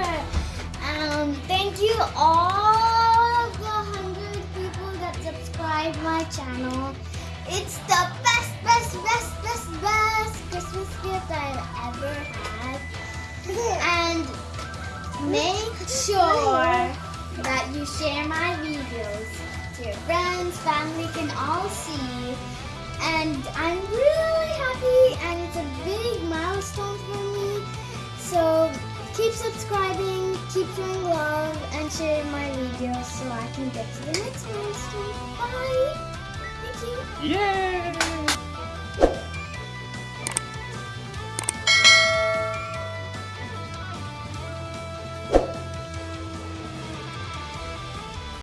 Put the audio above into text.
Um, thank you all the hundred people that subscribe my channel. It's the best, best, best, best, best Christmas gift I've ever had. And make sure that you share my videos to your friends, family can all see. Keep subscribing, keep showing love, and share my videos so I can get to the next milestone. Bye! Thank you. Yay!